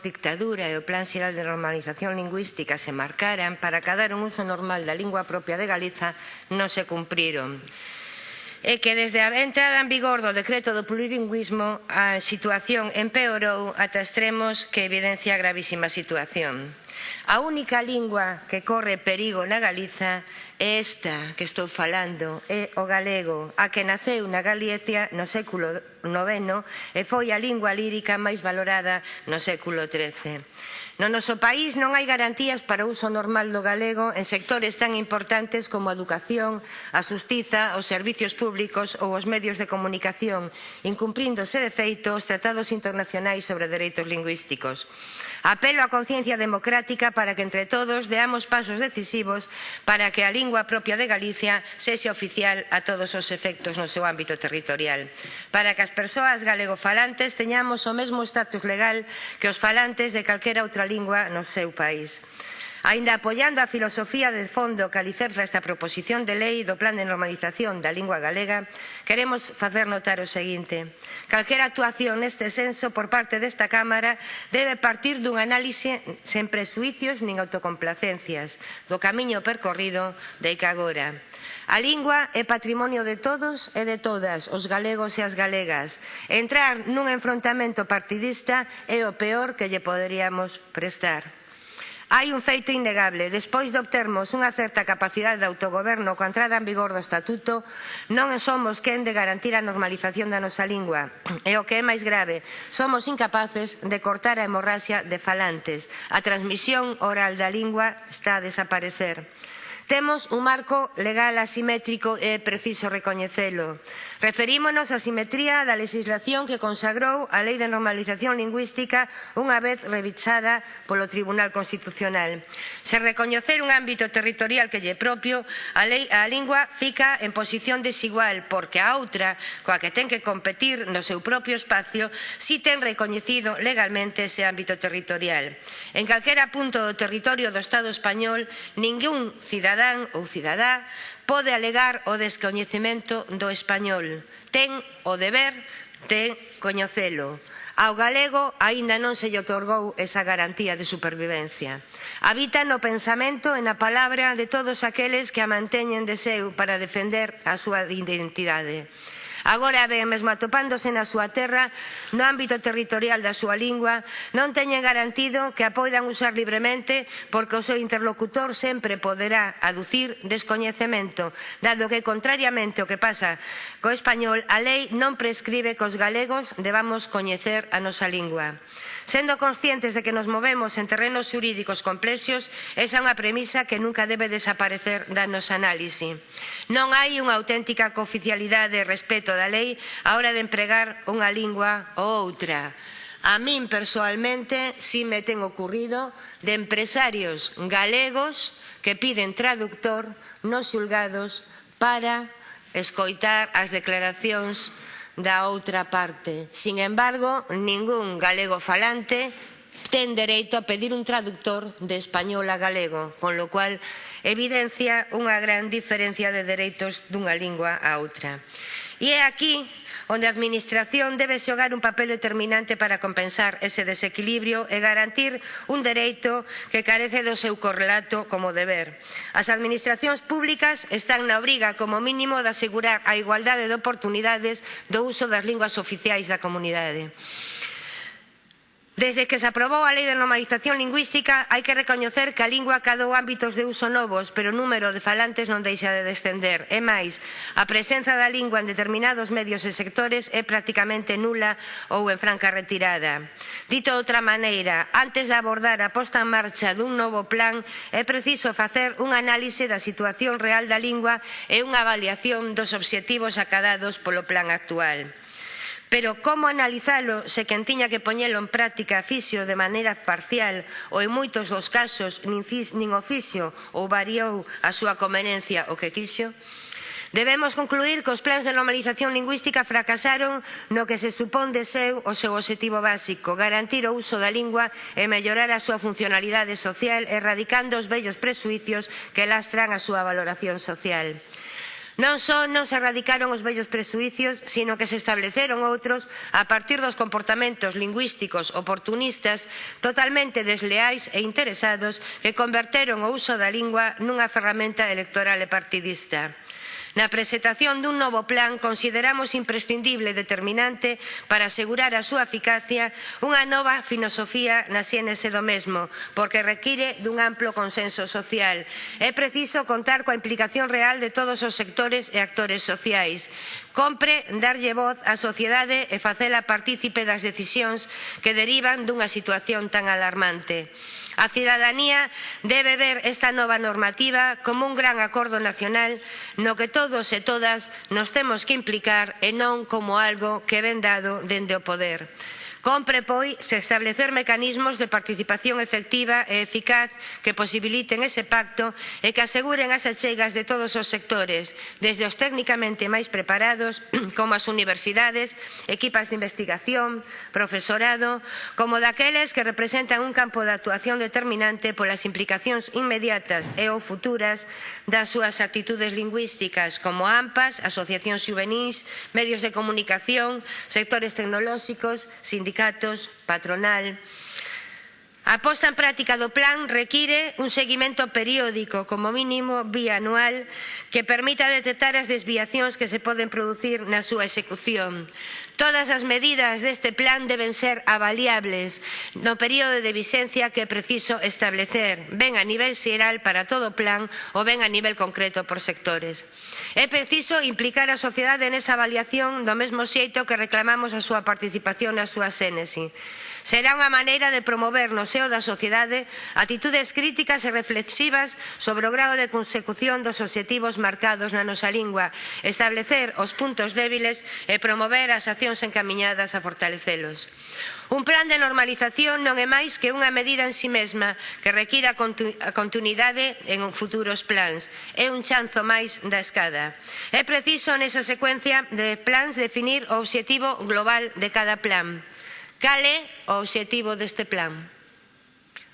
dictadura e o Plan Xeral de Normalización Lingüística se marcaran para cadar un uso normal da lingua propia de Galiza non se cumpriron é que desde a entrada en vigor do decreto do plurilingüismo a situación empeorou ata extremos que evidencia gravísima situación. A única lingua que corre perigo na Galiza é esta que estou falando, é o galego, a que naceu na Galicia no século IX e foi a lingua lírica máis valorada no século XIII. No noso país non hai garantías para o uso normal do galego en sectores tan importantes como a educación, a xustiza, os servicios públicos ou os medios de comunicación, incumpríndose de feito os tratados internacionais sobre dereitos lingüísticos. Apelo á conciencia democrática para que entre todos deamos pasos decisivos para que a lingua propia de Galicia sexa oficial a todos os efectos no seu ámbito territorial. Para que as persoas galegofalantes teñamos o mesmo estatus legal que os falantes de calquera outra lingua no seu país. Ainda apoiando a filosofía de fondo que alicerza esta proposición de lei do Plan de Normalización da Lingua Galega, queremos facer notar o seguinte. Calquera actuación neste senso por parte desta Cámara debe partir dun análise sen presuicios nin autocomplacencias do camiño percorrido de que agora. A lingua é patrimonio de todos e de todas, os galegos e as galegas. Entrar nun enfrontamento partidista é o peor que lle poderíamos prestar. Hai un feito innegable. Despois de obtermos unha certa capacidade de autogoberno coa entrada en vigor do Estatuto, non somos quen de garantir a normalización da nosa lingua. E o que é máis grave, somos incapaces de cortar a hemorraxia de falantes. A transmisión oral da lingua está a desaparecer. Temos un marco legal asimétrico e é preciso recoñecelo. Referímonos á simetría da legislación que consagrou a Lei de Normalización Lingüística unha vez revisada polo Tribunal Constitucional. Se recoñecer un ámbito territorial que lle propio, a, lei, a lingua fica en posición desigual porque a outra, coa que ten que competir no seu propio espacio, si ten recoñecido legalmente ese ámbito territorial. En calquera punto do territorio do Estado español, ningún cidadán cidadán ou cidadá pode alegar o descoñecemento do español. Ten o deber de coñecelo. Ao galego aínda non se lle otorgou esa garantía de supervivencia. Habita no pensamento e na palabra de todos aqueles que a manteñen de seu para defender a súa identidade agora ben mesmo atopándose na súa terra, no ámbito territorial da súa lingua, non teñen garantido que a poidan usar libremente porque o seu interlocutor sempre poderá aducir descoñecemento, dado que, contrariamente ao que pasa co español, a lei non prescribe que os galegos debamos coñecer a nosa lingua. Sendo conscientes de que nos movemos en terrenos xurídicos complexos, esa é unha premisa que nunca debe desaparecer da nosa análise. Non hai unha auténtica cooficialidade e respeto da lei a hora de empregar unha lingua ou outra. A min persoalmente si me ten ocurrido de empresarios galegos que piden traductor nos xulgados para escoitar as declaracións da outra parte. Sin embargo, ningún galego falante ten dereito a pedir un traductor de español a galego, con lo cual evidencia unha gran diferencia de dereitos dunha lingua a outra. E é aquí onde a Administración debe xogar un papel determinante para compensar ese desequilibrio e garantir un dereito que carece do seu correlato como deber. As Administracións públicas están na obriga como mínimo de asegurar a igualdade de oportunidades do uso das linguas oficiais da comunidade. Desde que se aprobou a Lei de Normalización Lingüística, hai que recoñecer que a lingua cadou ámbitos de uso novos, pero o número de falantes non deixa de descender. E máis, a presenza da lingua en determinados medios e sectores é prácticamente nula ou en franca retirada. Dito de outra maneira, antes de abordar a posta en marcha dun novo plan, é preciso facer un análise da situación real da lingua e unha avaliación dos obxectivos acadados polo plan actual. Pero como analizalo se quen tiña que poñelo en práctica fixo de maneira parcial ou en moitos dos casos nin, fix, nin oficio ou variou a súa conveniencia o que quixo? Debemos concluir que os plans de normalización lingüística fracasaron no que se supón de seu o seu objetivo básico, garantir o uso da lingua e mellorar a súa funcionalidade social, erradicando os vellos presuicios que lastran a súa valoración social. Non só non se erradicaron os vellos presuicios, sino que se estableceron outros a partir dos comportamentos lingüísticos oportunistas totalmente desleais e interesados que converteron o uso da lingua nunha ferramenta electoral e partidista. Na presentación dun novo plan consideramos imprescindible e determinante para asegurar a súa eficacia unha nova filosofía na xénese do mesmo, porque require dun amplo consenso social. É preciso contar coa implicación real de todos os sectores e actores sociais. Compre darlle voz á sociedade e facela partícipe das decisións que derivan dunha situación tan alarmante. A cidadanía debe ver esta nova normativa como un gran acordo nacional no que todos e todas nos temos que implicar e non como algo que ven dado dende o poder. Compre, pois, establecer mecanismos de participación efectiva e eficaz que posibiliten ese pacto e que aseguren as achegas de todos os sectores, desde os técnicamente máis preparados, como as universidades, equipas de investigación, profesorado, como daqueles que representan un campo de actuación determinante polas implicacións inmediatas e ou futuras das súas actitudes lingüísticas, como AMPAs, asociacións juvenís, medios de comunicación, sectores tecnolóxicos, sindicatos, sindicatos, patronal. A posta en práctica do plan require un seguimento periódico, como mínimo bianual, que permita detectar as desviacións que se poden producir na súa execución. Todas as medidas deste plan deben ser avaliables no período de vixencia que é preciso establecer, ben a nivel xeral para todo o plan ou ben a nivel concreto por sectores. É preciso implicar a sociedade nesa avaliación do mesmo xeito que reclamamos a súa participación na súa xénese. Será unha maneira de promover no seo da sociedade atitudes críticas e reflexivas sobre o grado de consecución dos obxectivos marcados na nosa lingua, establecer os puntos débiles e promover as accións encaminhadas a fortalecelos. Un plan de normalización non é máis que unha medida en si sí mesma que requira a continuidade en futuros plans. É un chanzo máis da escada. É preciso nesa secuencia de plans definir o obxectivo global de cada plan. Cal é o obxectivo deste plan?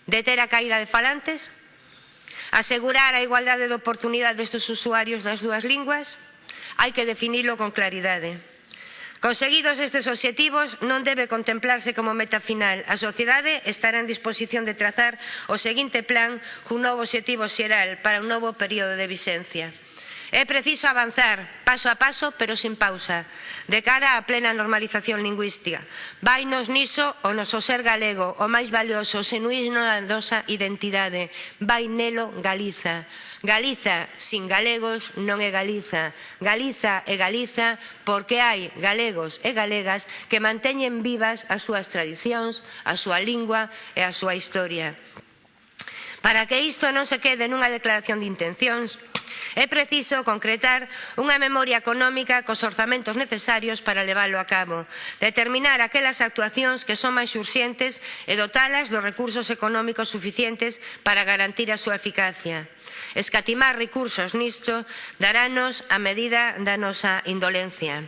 Deter a caída de falantes? Asegurar a igualdade de oportunidades dos usuarios das dúas linguas? Hai que definilo con claridade. Conseguidos estes obxectivos, non debe contemplarse como meta final. A sociedade estará en disposición de trazar o seguinte plan cun novo obxectivo xeral para un novo período de vixencia. É preciso avanzar paso a paso, pero sin pausa, de cara á plena normalización lingüística. Vainos niso o noso ser galego, o máis valioso, o senuísmo da nosa identidade. Vai nelo Galiza. Galiza sin galegos non é Galiza. Galiza é Galiza porque hai galegos e galegas que manteñen vivas as súas tradicións, a súa lingua e a súa historia. Para que isto non se quede nunha declaración de intencións, É preciso concretar unha memoria económica cos orzamentos necesarios para leválo a cabo, determinar aquelas actuacións que son máis urxentes e dotalas dos recursos económicos suficientes para garantir a súa eficacia. Escatimar recursos nisto darános a medida da nosa indolencia.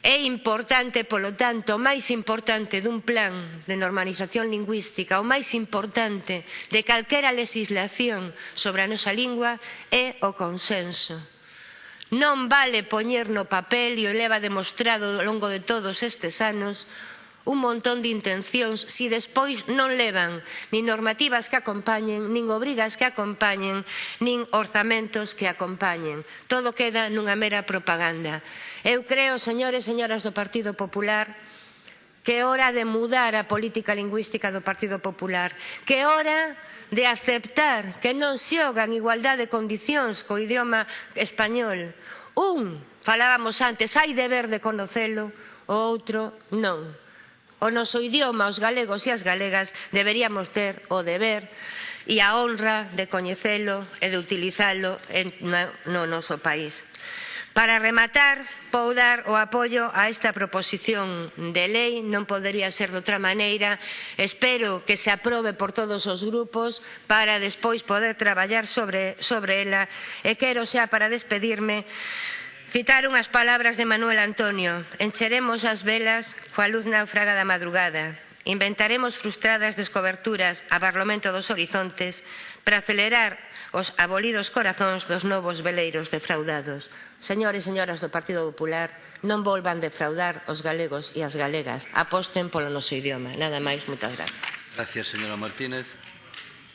É importante, polo tanto, o máis importante dun plan de normalización lingüística, o máis importante de calquera legislación sobre a nosa lingua é o consenso. Non vale poñer no papel, e o leva demostrado ao longo de todos estes anos, un montón de intencións se si despois non levan nin normativas que acompañen, nin obrigas que acompañen, nin orzamentos que acompañen. Todo queda nunha mera propaganda. Eu creo, señores e señoras do Partido Popular, que é hora de mudar a política lingüística do Partido Popular, que é hora de aceptar que non xogan igualdade de condicións co idioma español. Un, falábamos antes, hai deber de conocelo, o outro non o noso idioma os galegos e as galegas deberíamos ter o deber e a honra de coñecelo e de utilizalo en, no noso país. Para rematar, vou dar o apoio a esta proposición de lei, non podería ser de outra maneira. Espero que se aprobe por todos os grupos para despois poder traballar sobre, sobre ela e quero xa para despedirme Citaron as palabras de Manuel Antonio Encheremos as velas coa luz náufraga da madrugada Inventaremos frustradas descoberturas a barlomento dos horizontes para acelerar os abolidos corazóns dos novos veleiros defraudados. Señores e señoras do Partido Popular, non volvan defraudar os galegos e as galegas. Aposten polo noso idioma. Nada máis, moitas grazas. Gracias, señora Martínez.